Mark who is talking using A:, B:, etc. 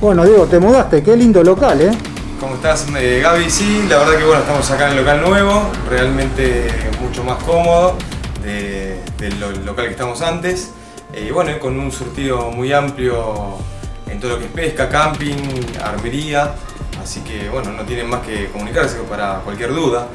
A: Bueno, Diego, te mudaste, qué lindo local, ¿eh?
B: ¿Cómo estás, eh, Gaby? Sí, la verdad que bueno, estamos acá en el local nuevo, realmente mucho más cómodo de- del local que estamos antes. Eh, bueno, con un surtido muy amplio en todo lo que es pesca, camping, armería. Así que bueno, no tienen más que comunicarse para cualquier duda.